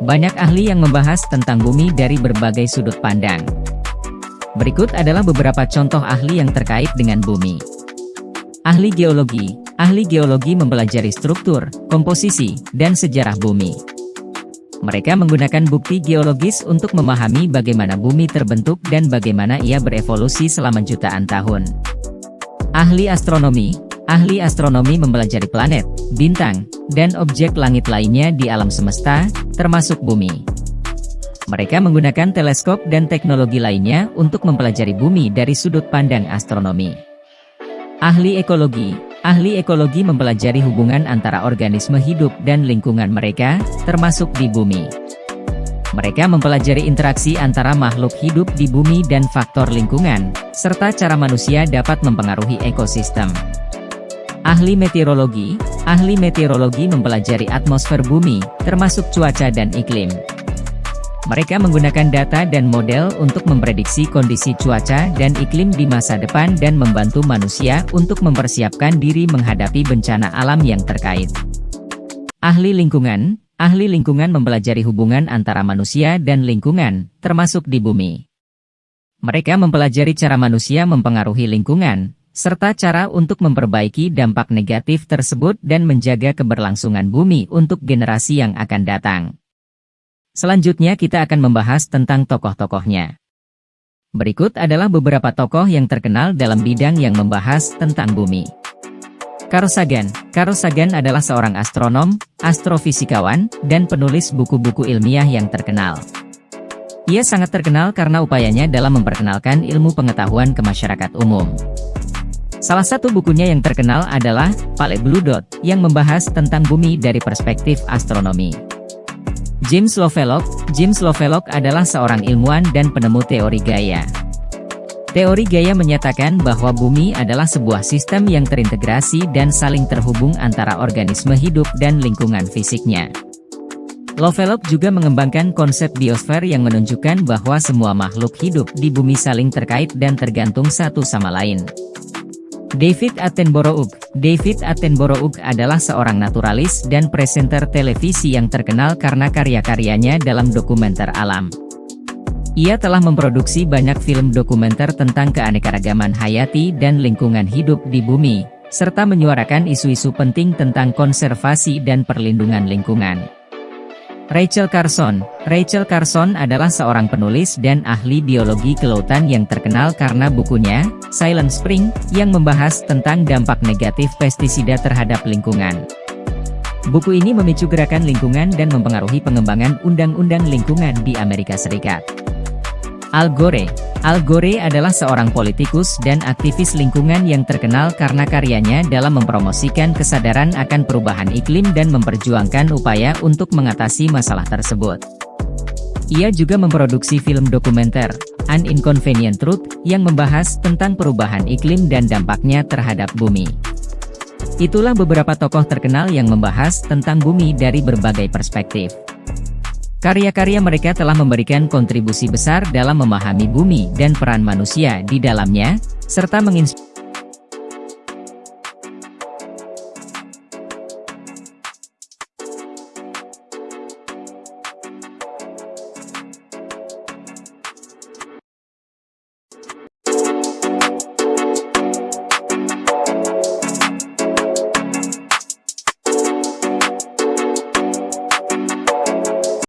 Banyak ahli yang membahas tentang bumi dari berbagai sudut pandang. Berikut adalah beberapa contoh ahli yang terkait dengan bumi. Ahli geologi Ahli geologi mempelajari struktur, komposisi, dan sejarah bumi. Mereka menggunakan bukti geologis untuk memahami bagaimana bumi terbentuk dan bagaimana ia berevolusi selama jutaan tahun. Ahli astronomi Ahli astronomi mempelajari planet, bintang, dan objek langit lainnya di alam semesta, termasuk bumi. Mereka menggunakan teleskop dan teknologi lainnya untuk mempelajari bumi dari sudut pandang astronomi. Ahli ekologi Ahli ekologi mempelajari hubungan antara organisme hidup dan lingkungan mereka, termasuk di bumi. Mereka mempelajari interaksi antara makhluk hidup di bumi dan faktor lingkungan, serta cara manusia dapat mempengaruhi ekosistem. Ahli meteorologi Ahli meteorologi mempelajari atmosfer bumi, termasuk cuaca dan iklim. Mereka menggunakan data dan model untuk memprediksi kondisi cuaca dan iklim di masa depan dan membantu manusia untuk mempersiapkan diri menghadapi bencana alam yang terkait. Ahli lingkungan Ahli lingkungan mempelajari hubungan antara manusia dan lingkungan, termasuk di bumi. Mereka mempelajari cara manusia mempengaruhi lingkungan, serta cara untuk memperbaiki dampak negatif tersebut dan menjaga keberlangsungan bumi untuk generasi yang akan datang. Selanjutnya kita akan membahas tentang tokoh-tokohnya. Berikut adalah beberapa tokoh yang terkenal dalam bidang yang membahas tentang bumi. Carl Sagan Carl Sagan adalah seorang astronom, astrofisikawan, dan penulis buku-buku ilmiah yang terkenal. Ia sangat terkenal karena upayanya dalam memperkenalkan ilmu pengetahuan ke masyarakat umum. Salah satu bukunya yang terkenal adalah Pale Blue Dot, yang membahas tentang bumi dari perspektif astronomi. James Lovelock James Lovelock adalah seorang ilmuwan dan penemu teori gaya. Teori gaya menyatakan bahwa bumi adalah sebuah sistem yang terintegrasi dan saling terhubung antara organisme hidup dan lingkungan fisiknya. Lovelock juga mengembangkan konsep biosfer yang menunjukkan bahwa semua makhluk hidup di bumi saling terkait dan tergantung satu sama lain. David Attenborough David Attenborough adalah seorang naturalis dan presenter televisi yang terkenal karena karya-karyanya dalam dokumenter alam. Ia telah memproduksi banyak film dokumenter tentang keanekaragaman hayati dan lingkungan hidup di bumi, serta menyuarakan isu-isu penting tentang konservasi dan perlindungan lingkungan. Rachel Carson Rachel Carson adalah seorang penulis dan ahli biologi kelautan yang terkenal karena bukunya, Silent Spring, yang membahas tentang dampak negatif pestisida terhadap lingkungan. Buku ini memicu gerakan lingkungan dan mempengaruhi pengembangan undang-undang lingkungan di Amerika Serikat. Al Gore Al Gore adalah seorang politikus dan aktivis lingkungan yang terkenal karena karyanya dalam mempromosikan kesadaran akan perubahan iklim dan memperjuangkan upaya untuk mengatasi masalah tersebut. Ia juga memproduksi film dokumenter, An Inconvenient Truth, yang membahas tentang perubahan iklim dan dampaknya terhadap bumi. Itulah beberapa tokoh terkenal yang membahas tentang bumi dari berbagai perspektif. Karya-karya mereka telah memberikan kontribusi besar dalam memahami bumi dan peran manusia di dalamnya, serta menginspirasi